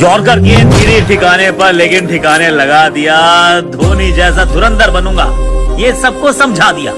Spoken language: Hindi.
यॉर्कर गेंद गिरी ठिकाने पर लेकिन ठिकाने लगा दिया, धोनी जैसा धुरंधर बनूँगा। ये सबको समझा दिया।